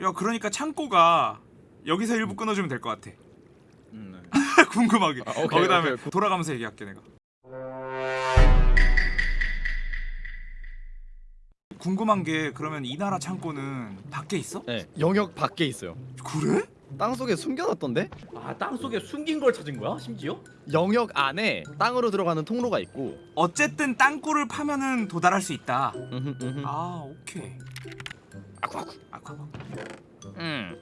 야 그러니까 창고가 여기서 일부 끊어주면 될 것 같아 음, 네. 궁금하게 아, 오케이, 어, 그다음에 오케이. 돌아가면서 얘기할게 내가 궁금한 게 그러면 이 나라 창고는 밖에 있어? 네. 영역 밖에 있어요. 그래? 땅 속에 숨겨놨던데? 아 땅속에 숨긴 걸 찾은 거야 심지어? 영역 안에 땅으로 들어가는 통로가 있고. 어쨌든 땅굴을 파면은 도달할 수 있다 음흠, 음흠. 아 오케이 아쿠 아쿠. 아까 음.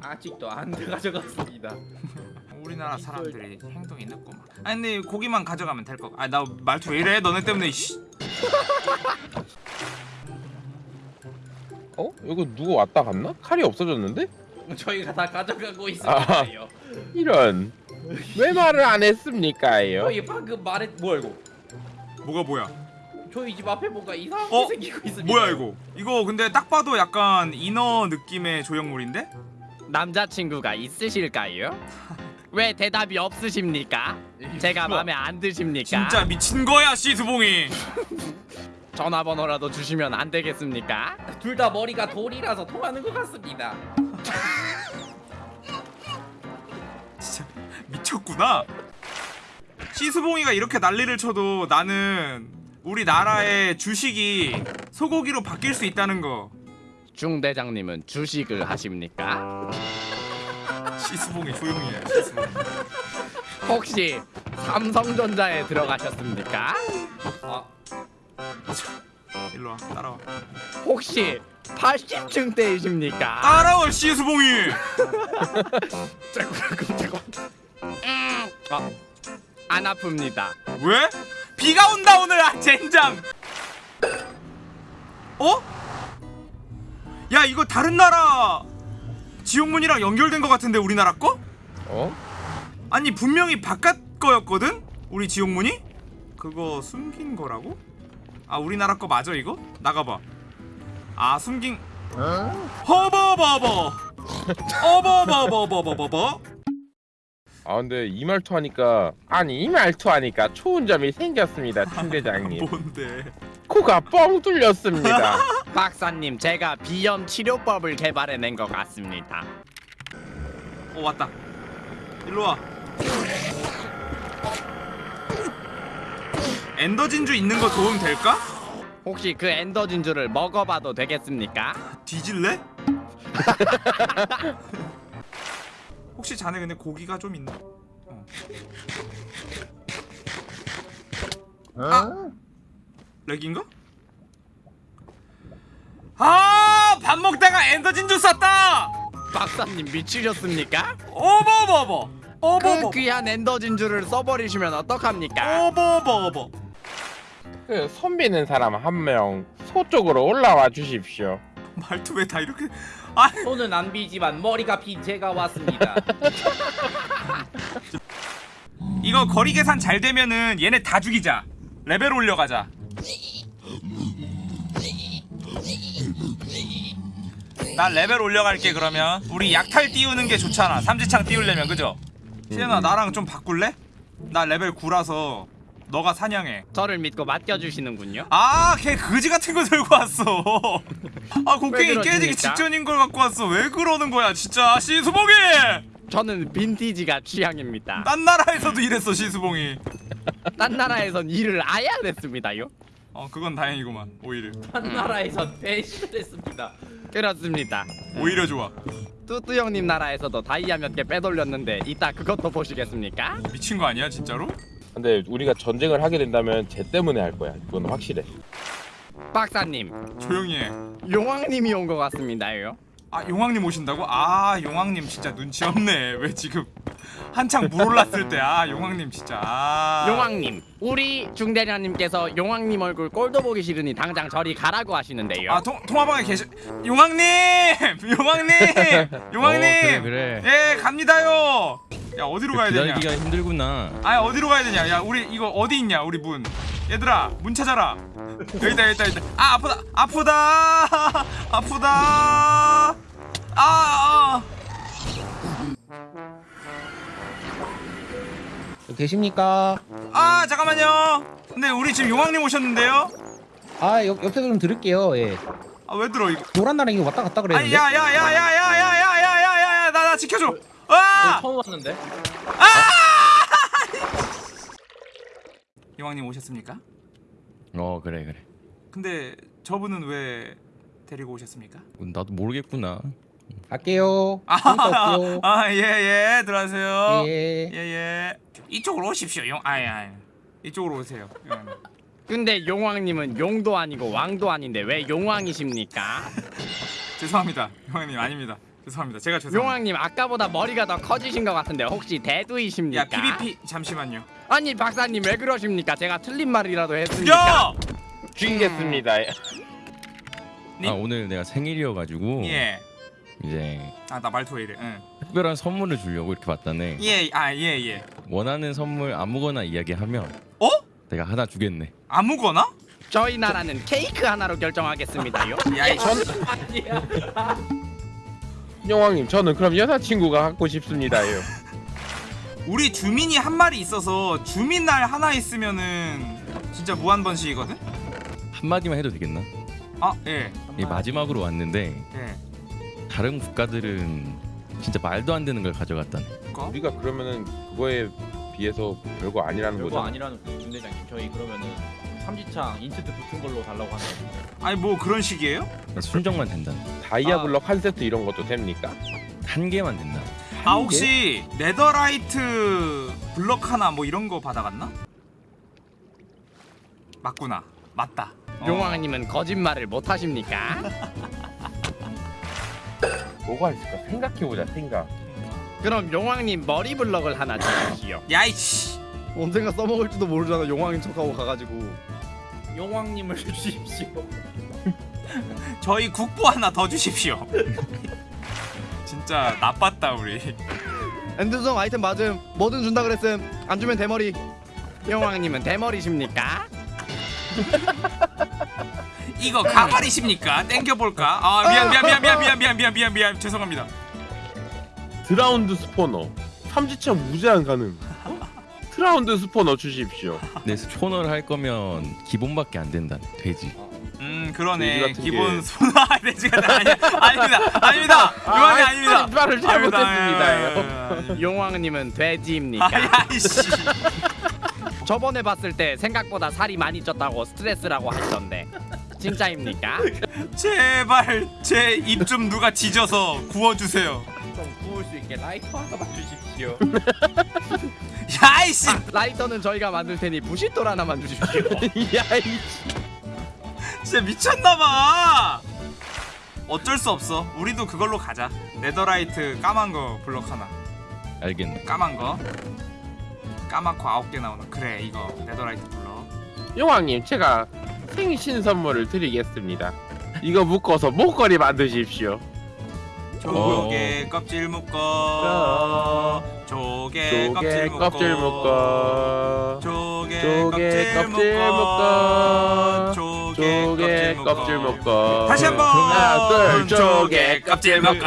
아직도 안 가져갔습니다 우리나라 사람들이 행동이 늦구만 아니 근데 고기만 가져가면 될 거. 아나 말투 왜 이래? 너네 때문에 씨. 어? 이거 누구 왔다 갔나? 칼이 없어졌는데? 저희가 다 가져가고 아. 있습니다요 이런 왜 말을 안 했습니까요? 저희 방금 말했 뭐야 이거 뭐가 뭐야? 저희 집 앞에 뭔가 이상하게 어? 생기고 있습니다 뭐야 이거? 이거 근데 딱 봐도 약간 인어 느낌의 조형물인데? 남자친구가 있으실까요? 왜 대답이 없으십니까? 제가 마음에 안 드십니까? 진짜 미친 거야 시수봉이. 전화번호라도 주시면 안 되겠습니까? 둘 다 머리가 돌이라서 통하는 것 같습니다 진짜 미쳤구나. 시수봉이가 이렇게 난리를 쳐도 나는 우리 나라의 주식이 소고기로 바뀔 수 있다는 거. 중 대장님은 주식을 하십니까? 시수봉이 조용히 해. 시수봉. 혹시 삼성전자에 들어가셨습니까? 아 일로 와 따라와. 혹시 80층 대이십니까? 따라와 시수봉이. 아, 안 아픕니다. 왜? 비가 온다 오늘 아 젠장. 어? 야 이거 다른 나라 지옥문이랑 연결된 것 같은데 우리나라 거? 어? 아니 분명히 바깥 거였거든? 우리 지옥문이? 그거 숨긴 거라고? 아 우리나라 거 맞아 이거? 나가봐. 아 숨긴. 허버버버. 어버버버버버버버 아 근데 이 말투 하니까 아니 이 말투 하니까 좋은 점이 생겼습니다 팀대장님. 뭔데? 코가 뻥 뚫렸습니다. 박사님, 제가 비염 치료법을 개발해낸 것 같습니다. 어 왔다. 일로와 ender 진주 있는 거 도움 될까? 혹시 그 ender 진주를 먹어봐도 되겠습니까? 뒤질래? 혹시 자네 근데 고기가 좀 있나? 어. 아! lag인가? 아! 밥 먹다가 ender 진주 쐈다! 박사님 미치셨습니까? 어버버버! 그 어버버! 귀한 ender 진주를 써버리시면 어떡합니까? 어버버버! 그 손 비는 사람 한명 서쪽으로 올라와 주십시오. 말투 왜 다 이렇게 아! 손은 안 비지만 머리가 빈 제가 왔습니다. 이거 거리 계산 잘 되면은 얘네 다 죽이자. 레벨 올려가자. 나 레벨 올려갈게 그러면. 우리 약탈 띄우는 게 좋잖아. 삼지창 띄우려면 그죠? 시현아 나랑 좀 바꿀래? 나 레벨 9라서 너가 사냥해 저를 믿고 맡겨주시는군요. 아걔 거지 같은 거 들고 왔어 아 곡괭이 왜 깨지기? 직전인 걸 갖고 왔어 왜 그러는 거야 진짜 시수봉이 저는 빈티지가 취향입니다. 딴 나라에서도 이랬어 시수봉이 딴 나라에선 일을 아예 안 했습니다요. 어 그건 다행이구만 오히려 한 나라에선 배신을 했습니다 그렇습니다. 오히려 좋아 뚜뚜 형님 나라에서도 다이아 몇 개 빼돌렸는데 이따 그것도 보시겠습니까? 미친 거 아니야 진짜로? 근데 우리가 전쟁을 하게 된다면 쟤 때문에 할 거야 그건 확실해 박사님, 조용히 해. 용왕님이 온 것 같습니다요. 아 용왕님 오신다고? 아 용왕님 진짜 눈치 없네. 왜 지금 한창 물 올랐을 때 아 용왕님 진짜. 아. 용왕님, 우리 중대장님께서 용왕님 얼굴 꼴도 보기 싫으니 당장 저리 가라고 하시는데요. 아 통, 통화방에 계시. 용왕님, 용왕님, 용왕님. 어, 그래, 그래. 예 갑니다요. 야 어디로 가야 되냐? 기다리기가 힘들구나. 아 어디로 가야 되냐? 야 우리 이거 어디 있냐? 우리 문. 얘들아 문 찾아라. 여기다 여기다 여기다. 아 아프다 아프다 아프다. 아. 아. 계십니까? 아 잠깐만요. 근데 우리 지금 용왕님 오셨는데요? 아 옆, 옆에서 좀 들을게요 예 아 왜 들어 이거? 노란 나랑 이거 왔다 갔다 아니 그랬는데 야야야야야 지켜줘 아 처음 왔는데. 이왕님 오셨습니까? 어 그래 그래 근데 저분은 왜 데리고 오셨습니까? 나도 모르겠구나 갈게요. 재밌다 올게요. 아예예 들어가세요 예. 예 예 이쪽으로 오십시오 용 아예 아예 이쪽으로 오세요. 근데 용왕님은 용도 아니고 왕도 아닌데 왜 용왕이십니까? 죄송합니다 용왕님 아닙니다 죄송합니다 제가 죄송합니다 용왕님 아까보다 머리가 더 커지신 것 같은데 혹시 대두이십니까? 야 PVP 잠시만요 아니 박사님 왜 그러십니까? 제가 틀린 말이라도 했습니까? 죽이겠습니다. 니- 아 오늘 내가 생일이어가지고 예아 이제 나 말투 왜 이래 응. 특별한 선물을 주려고 이렇게 봤다네 예아예예 원하는 선물 아무거나 이야기하면 어? 내가 하나 주겠네 아무거나? 저희 나라는 케이크 하나로 결정하겠습니다요. 야이 전 영왕님 저는 그럼 여자친구가 갖고 싶습니다요. 우리 주민이 한 마리 있어서 주민 날 하나 있으면은 진짜 무한 번식이거든? 한마디만 해도 되겠나? 아 예. 이 마지막으로 왔는데 예. 다른 국가들은 진짜 말도 안 되는 걸 가져갔다네 그거? 우리가 그러면은 그거에 비해서 별거 아니라는 별거 거죠. 아니라는 거, 김대장님. 저희 그러면은 삼지창 인체트 붙은 걸로 달라고 하는 거. 아니 뭐 그런 식이에요? 순정만 된다 다이아 블럭 한 세트 이런 것도 됩니까? 한 개만 된다 아 혹시 네더라이트 블럭 하나 뭐 이런 거 받아갔나? 맞구나. 맞다. 어. 용왕님은 거짓말을 못 하십니까? 뭐가 있을까? 생각해보자 생각. 그럼 용왕님 머리 블럭을 하나 주십시오. 야이씨. 언젠가 써먹을지도 모르잖아 용왕인 척하고 가가지고 용왕님을 주십시오. 저희 국보 하나 더 주십시오. 진짜 나빴다 우리. 엔드성 아이템 맞음 뭐든 준다 그랬음 안 주면 대머리 용왕님은 대머리십니까? 이거 가발이십니까? 땡겨볼까? 아 미안 미안 미안 미안 미안 미안 미안 미안 미안 죄송합니다. 드라운드 스포너. 삼지창 무제한 가능. 트라운드 스포너 주십시오. 근데 초너를 할 거면 기본밖에 안 된다네 돼지 음 그러네. 돼지 기본 게. 소나 돼지가 아니 아닙니다 아닙니다 요한이 아닙니다. 말을 아닙니다. 용왕님은 돼지입니까? 아야이씨. 저번에 봤을 때 생각보다 살이 많이 쪘다고 스트레스라고 하시던데 진짜입니까? 제발 제 입 좀 누가 지져서 구워주세요. 좀 구울 수 있게 라이터 하나만 주십시오. 야이씨. 라이터는 저희가 만들 테니 부싯돌 하나만 주십시오. 야이. 진짜 미쳤나봐. 어쩔 수 없어. 우리도 그걸로 가자. Netherite 까만 거 블럭 하나. 알겠네 까만 거. 까맣고 아홉 개 나오는. 그래 이거 Netherite 블럭. 용왕님 제가 생신 선물을 드리겠습니다. 이거 묶어서 목걸이 만드십시오. 조개 껍질 묶어. 조개 조개 껍질 묶어. 조개 조개 껍질 묶어. 조개 조개 껍질 묶어. 다시 한번 하나 둘 조개 껍질 묶어.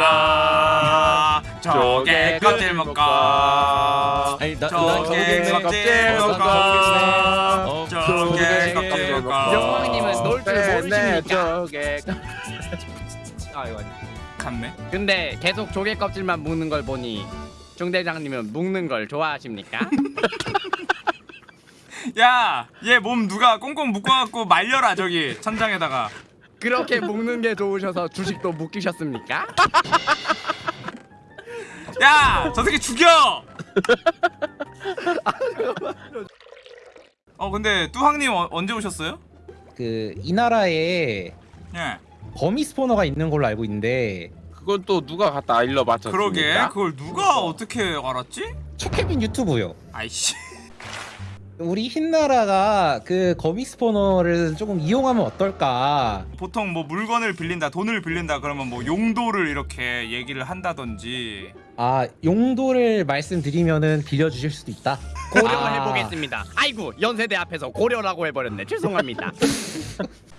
조개 껍질 묶어. 조개. 껍질 어, 묶어. 어, 조개 껍질 묶어. 영광님은 놀줄 모르십니까? 조개 아 이거 아니. 갔네. 근데 계속 조개 껍질만 묶는 걸 보니 중대장님은 묶는 걸 좋아하십니까? 야, 얘 몸 누가 꽁꽁 묶어갖고 말려라 저기 천장에다가. 그렇게 묶는 게 좋으셔서 주식도 묶이셨습니까? 야, 저 새끼 죽여. 어 근데 뚜황님 어, 언제 오셨어요? 그 이 나라에 예. 거미 스포너가 있는 걸로 알고 있는데 그건 또 누가 갖다 일러 맞췄습니까? 그러게 그걸 누가 어떻게 알았지? 최케빈 유튜브요. 아이씨. 우리 흰나라가 그 거미 스포너를 조금 이용하면 어떨까? 보통 뭐 물건을 빌린다, 돈을 빌린다 그러면 뭐 용도를 이렇게 얘기를 한다든지. 아 용도를 말씀드리면은 빌려주실 수도 있다. 고려해 아. 보겠습니다. 아이고 연세대 앞에서 고려라고 해버렸네. 죄송합니다.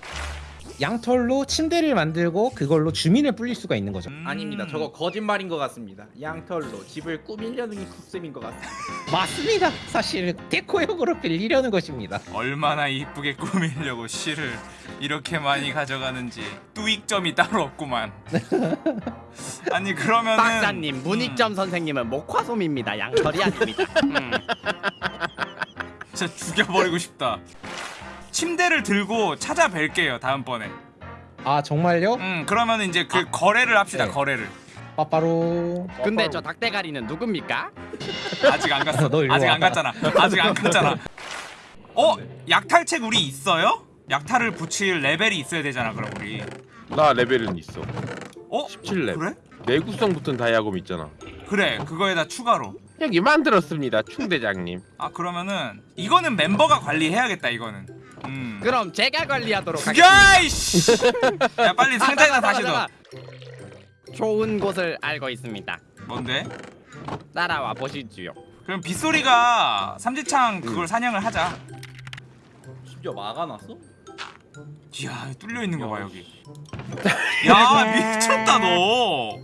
양털로 침대를 만들고 그걸로 주민을 불릴 수가 있는 거죠. 음. 아닙니다. 저거 거짓말인 것 같습니다. 양털로 집을 꾸미려는 게 컨셉인 것 같습니다. 맞습니다. 사실 데코용으로 빌리려는 것입니다. 얼마나 이쁘게 꾸미려고 실을 이렇게 많이 가져가는지 뚜익점이 따로 없구만. 아니 그러면은 박사님 문익점 선생님은 목화솜입니다. 양털이 아닙니다. 음. 진짜 죽여버리고 싶다. 침대를 들고 찾아뵐게요 다음번에. 아 정말요? 음 그러면 이제 그 거래를 합시다 네. 거래를. 빠빠로 근데 저 닭대가리는 누굽니까? 아직 안 갔어. 너 아직 와. 안 갔잖아. 아직 안 갔잖아. 어 약탈책 우리 있어요? 약탈을 붙일 레벨이 있어야 되잖아 그럼 우리. 나 레벨은 있어. 어 17레벨. 그래? 내구성 붙은 다이아검 있잖아. 그래 그거에다 추가로. 여기 만들었습니다, 충 대장님. 아 그러면은 이거는 멤버가 관리해야겠다 이거는. 음. 그럼 제가 관리하도록 하겠습니다. 이씨. 야 빨리 상자에다 아, 다시 잠깐, 넣어. 잠깐. 좋은 곳을 알고 있습니다. 뭔데? 따라와 보시지요. 그럼 빗소리가 삼지창 그걸 사냥을 하자. 심지어 막아놨어? 이야 뚫려 있는 거 봐 여기. 야 미쳤다 너.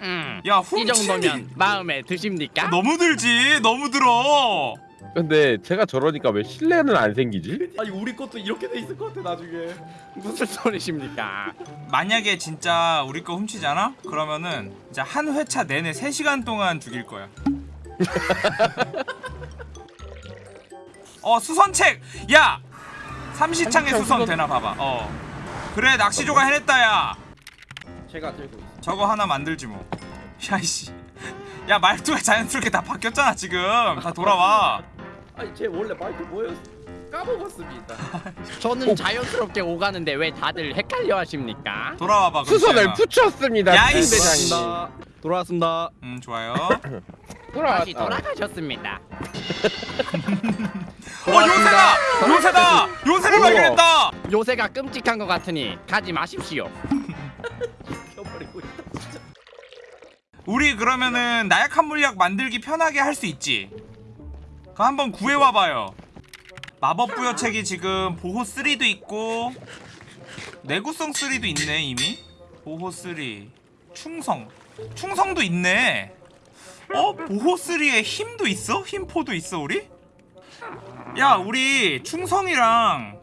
음. 야이 훔치기 정도면 마음에 드십니까? 너무 들지 너무 들어. 근데 제가 저러니까 왜 신뢰는 안 생기지? 아니 우리 것도 이렇게 돼 있을 것 같아 나중에. 무슨 소리십니까? 만약에 진짜 우리 거 훔치잖아? 그러면은 이제 한 회차 내내 3시간 동안 죽일 거야. 어 수선책! 야! 삼시창의 삼시창 수선 수선- 되나 봐봐. 어. 그래 낚시조가 해냈다 야. 제가 들고 있어. 저거 하나 만들지 뭐. 야이씨. 야 말투가 자연스럽게 다 바뀌었잖아 지금. 다 돌아와. 아니 제 원래 말투 뭐였어? 까먹었습니다. 저는 자연스럽게 오가는데 왜 다들 헷갈려 하십니까? 돌아와봐. 수선을. 붙였습니다, 야, 충 이씨. 대장님. 돌아왔습니다. 돌아왔습니다. 음 좋아요. 돌아왔다. 다시 돌아가셨습니다. 어 요새다! 요새다! 요새를 우와. 발견했다! 요새가 끔찍한 것 같으니 가지 마십시오. 켜버리고 있다. 진짜. 우리 그러면은 나약한 물약 만들기 편하게 할 수 있지. 그 한번 구해와 봐요. 마법 부여책이 지금 보호 3도 있고 내구성 3도 있네 이미. 보호 3, 충성, 충성도 있네. 어 보호 3에 힘도 있어? 힘포도 있어 우리? 야 우리 충성이랑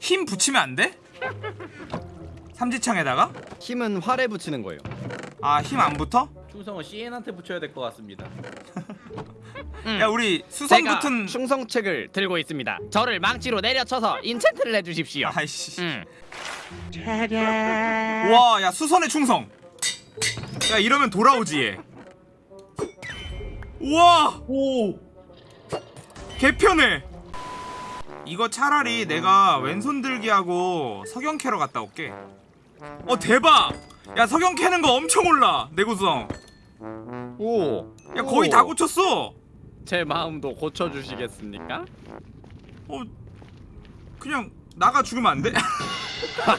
힘 붙이면 안 돼? 삼지창에다가? 힘은 활에 붙이는 거예요. 아 힘 안 붙어? 충성은 CN한테 붙여야 될 것 같습니다. 음. 야 우리 수선 제가 붙은 충성책을 들고 있습니다. 저를 망치로 내려쳐서 인챈트를 해주십시오. 아이씨. 음. 와 야 수선의 충성. 야 이러면 돌아오지 얘. 우와! 오! 개편해. 이거 차라리 내가 왼손 들기하고 석영 캐러 갔다 올게. 어 대박! 야 석영 캐는 거 엄청 올라 내구성 오. 야 거의 오. 다 고쳤어 제 마음도 고쳐주시겠습니까? 어 그냥 나가 죽으면 안 돼?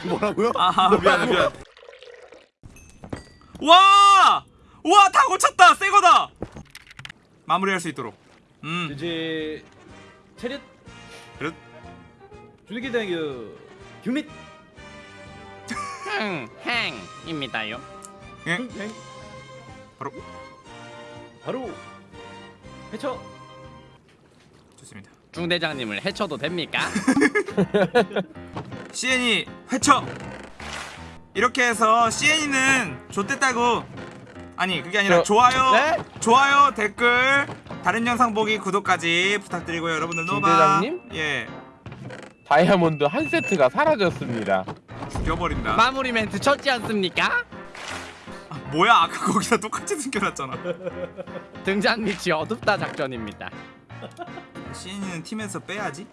뭐라고요? 아 미안 미안 와! 와 다 고쳤다 새거다 마무리할 수 있도록 음 이제 체력 그릇 주니기 대교 유닛 흥, 행입니다요. 예? 행 바로 바로 해쳐 좋습니다 중대장님을 해쳐도 됩니까? CN이 회쳐 이렇게 해서 CN이는 좋댔다고 아니 그게 아니라 저- 좋아요 네? 좋아요 댓글 다른 영상 보기 구독까지 부탁드리고요 여러분들 노바 중대장님? 예 다이아몬드 한 세트가 사라졌습니다. 죽여버린다 마무리 멘트 쳤지 않습니까? 뭐야 아까 거기다 똑같이 숨겨놨잖아 등장 밑이 어둡다 작전입니다. CN이는 팀에서 빼야지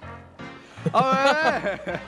아 왜?